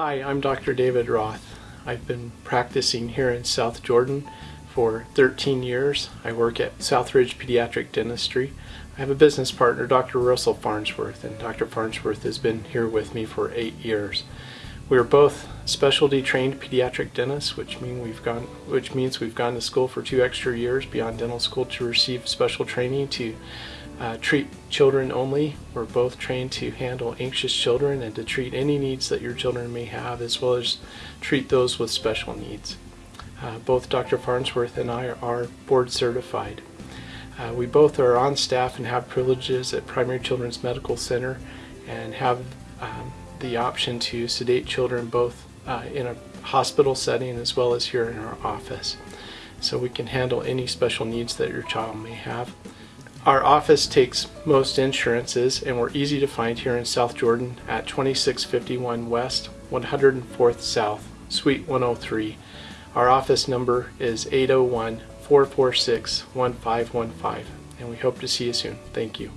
Hi, I'm Dr. David Roth. I've been practicing here in South Jordan for 13 years. I work at Southridge Pediatric Dentistry. I have a business partner, Dr. Russell Farnsworth, and Dr. Farnsworth has been here with me for eight years. We are both specialty trained pediatric dentists, which mean we've gone which means we've gone to school for two extra years beyond dental school to receive special training to uh, treat children only. We're both trained to handle anxious children and to treat any needs that your children may have as well as treat those with special needs. Uh, both Dr. Farnsworth and I are board certified. Uh, we both are on staff and have privileges at Primary Children's Medical Center and have um, the option to sedate children both uh, in a hospital setting as well as here in our office. So we can handle any special needs that your child may have. Our office takes most insurances and we're easy to find here in South Jordan at 2651 West 104th South, Suite 103. Our office number is 801 446 1515 and we hope to see you soon. Thank you.